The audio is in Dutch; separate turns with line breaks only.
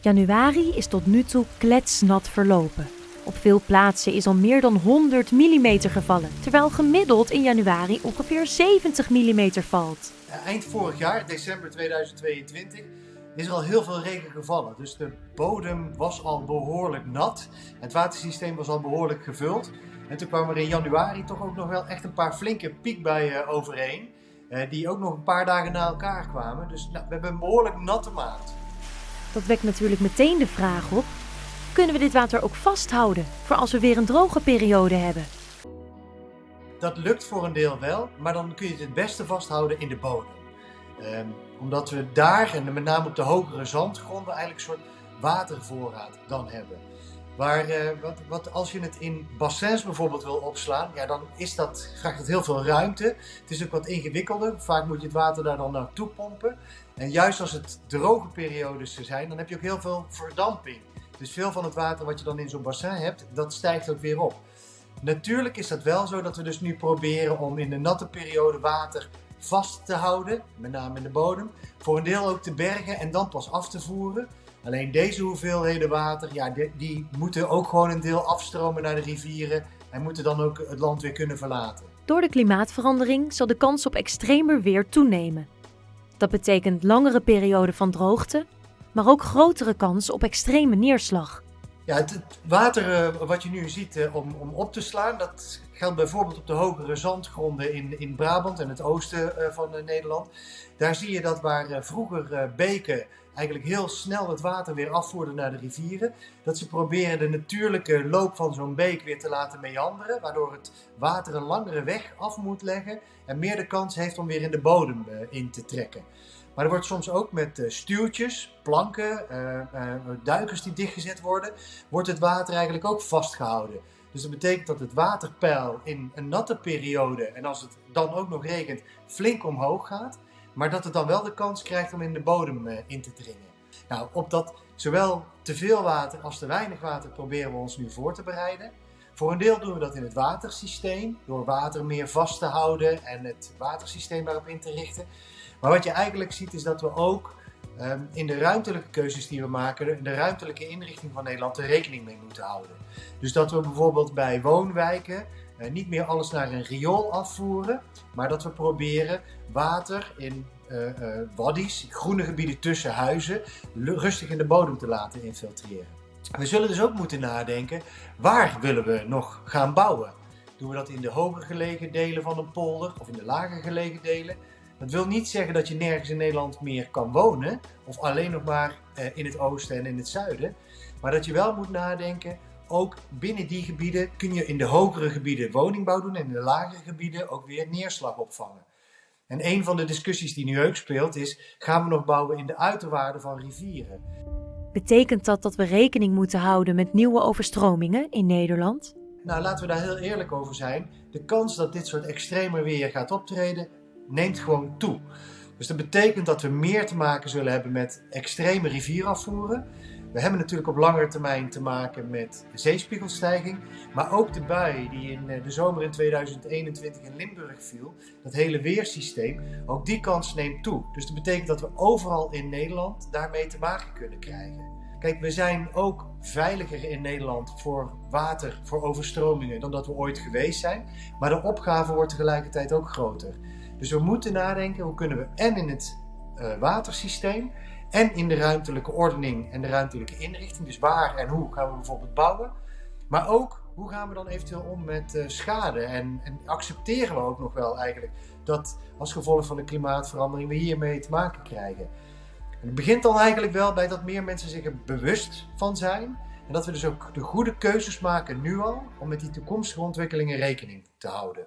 Januari is tot nu toe kletsnat verlopen. Op veel plaatsen is al meer dan 100 mm gevallen, terwijl gemiddeld in januari ongeveer 70 mm valt.
Eind vorig jaar, december 2022, is er al heel veel regen gevallen. Dus de bodem was al behoorlijk nat. Het watersysteem was al behoorlijk gevuld. En toen kwamen er in januari toch ook nog wel echt een paar flinke piekbuien overheen. Eh, die ook nog een paar dagen na elkaar kwamen. Dus nou, we hebben een behoorlijk natte maand.
Dat wekt natuurlijk meteen de vraag op: kunnen we dit water ook vasthouden voor als we weer een droge periode hebben?
Dat lukt voor een deel wel, maar dan kun je het het beste vasthouden in de bodem. Ehm, omdat we daar, en met name op de hogere zandgronden, eigenlijk een soort watervoorraad dan hebben. Waar, uh, wat, wat, als je het in bassins bijvoorbeeld wil opslaan, ja, dan is dat, vraagt het heel veel ruimte. Het is ook wat ingewikkelder. Vaak moet je het water daar dan naartoe pompen. En juist als het droge periodes zijn, dan heb je ook heel veel verdamping. Dus veel van het water wat je dan in zo'n bassin hebt, dat stijgt ook weer op. Natuurlijk is dat wel zo dat we dus nu proberen om in de natte periode water vast te houden, met name in de bodem. Voor een deel ook te bergen en dan pas af te voeren. Alleen deze hoeveelheden water, ja, die, die moeten ook gewoon een deel afstromen naar de rivieren en moeten dan ook het land weer kunnen verlaten.
Door de klimaatverandering zal de kans op extremer weer toenemen. Dat betekent langere perioden van droogte, maar ook grotere kans op extreme neerslag.
Ja, het, water eh, wat je nu ziet eh, om, om op te slaan, dat geldt bijvoorbeeld op de hogere zandgronden in, in Brabant en het oosten uh, van Nederland. Daar zie je dat waar vroeger beken eigenlijk heel snel het water weer afvoerden naar de rivieren, dat ze proberen de natuurlijke loop van zo'n beek weer te laten meanderen, waardoor het water een langere weg af moet leggen en meer de kans heeft om weer in de bodem in te trekken. Maar er wordt soms ook met uh, stuwtjes, planken, uh, duikers die dichtgezet worden, wordt het water eigenlijk ook vastgehouden. Dus dat betekent dat het waterpeil in een natte periode, en als het dan ook nog regent, flink omhoog gaat. Maar dat het dan wel de kans krijgt om in de bodem in te dringen. Nou, op dat zowel te veel water als te weinig water proberen we ons nu voor te bereiden. Voor een deel doen we dat in het watersysteem, door water meer vast te houden en het watersysteem daarop in te richten. Maar wat je eigenlijk ziet is dat we ook ehm, in de ruimtelijke keuzes die we maken, de ruimtelijke inrichting van Nederland, er rekening mee moeten houden. Dus dat we bijvoorbeeld bij woonwijken uh, niet meer alles naar een riool afvoeren, maar dat we proberen water in uh, waddies, groene gebieden tussen huizen, rustig in de bodem te laten infiltreren. We zullen dus ook moeten nadenken, waar willen we nog gaan bouwen? Doen we dat in de hoger gelegen delen van een polder of in de lager gelegen delen? Dat wil niet zeggen dat je nergens in Nederland meer kan wonen, of alleen nog maar eh, in het oosten en in het zuiden. Maar dat je wel moet nadenken, ook binnen die gebieden kun je in de hogere gebieden woningbouw doen en in de lagere gebieden ook weer neerslag opvangen. En een van de discussies die nu ook speelt is, gaan we nog bouwen in de uiterwaarden van rivieren?
Betekent dat dat we rekening moeten houden met nieuwe overstromingen in Nederland?
Nou, laten we daar heel eerlijk over zijn. De kans dat dit soort extreme weer gaat optreden, neemt gewoon toe. Dus dat betekent dat we meer te maken zullen hebben met extreme rivierafvoeren. We hebben natuurlijk op langere termijn te maken met zeespiegelstijging, maar ook de bui die in eh, de zomer in 2021 in Limburg viel, dat hele weersysteem, ook die kans neemt toe. Dus dat betekent dat we overal in Nederland daarmee te maken kunnen krijgen. Kijk, we zijn ook veiliger in Nederland voor water, voor overstromingen, dan dat we ooit geweest zijn. Maar de opgave wordt tegelijkertijd ook groter. Dus we moeten nadenken hoe kunnen we en in het uh, watersysteem en in de ruimtelijke ordening en de ruimtelijke inrichting, dus waar en hoe gaan we bijvoorbeeld bouwen, maar ook hoe gaan we dan eventueel om met uh, schade en, en, accepteren we ook nog wel eigenlijk dat als gevolg van de klimaatverandering we hiermee te maken krijgen. En het begint dan eigenlijk wel bij dat meer mensen zich er bewust van zijn en dat we dus ook de goede keuzes maken nu al om met die toekomstige ontwikkelingen rekening te houden.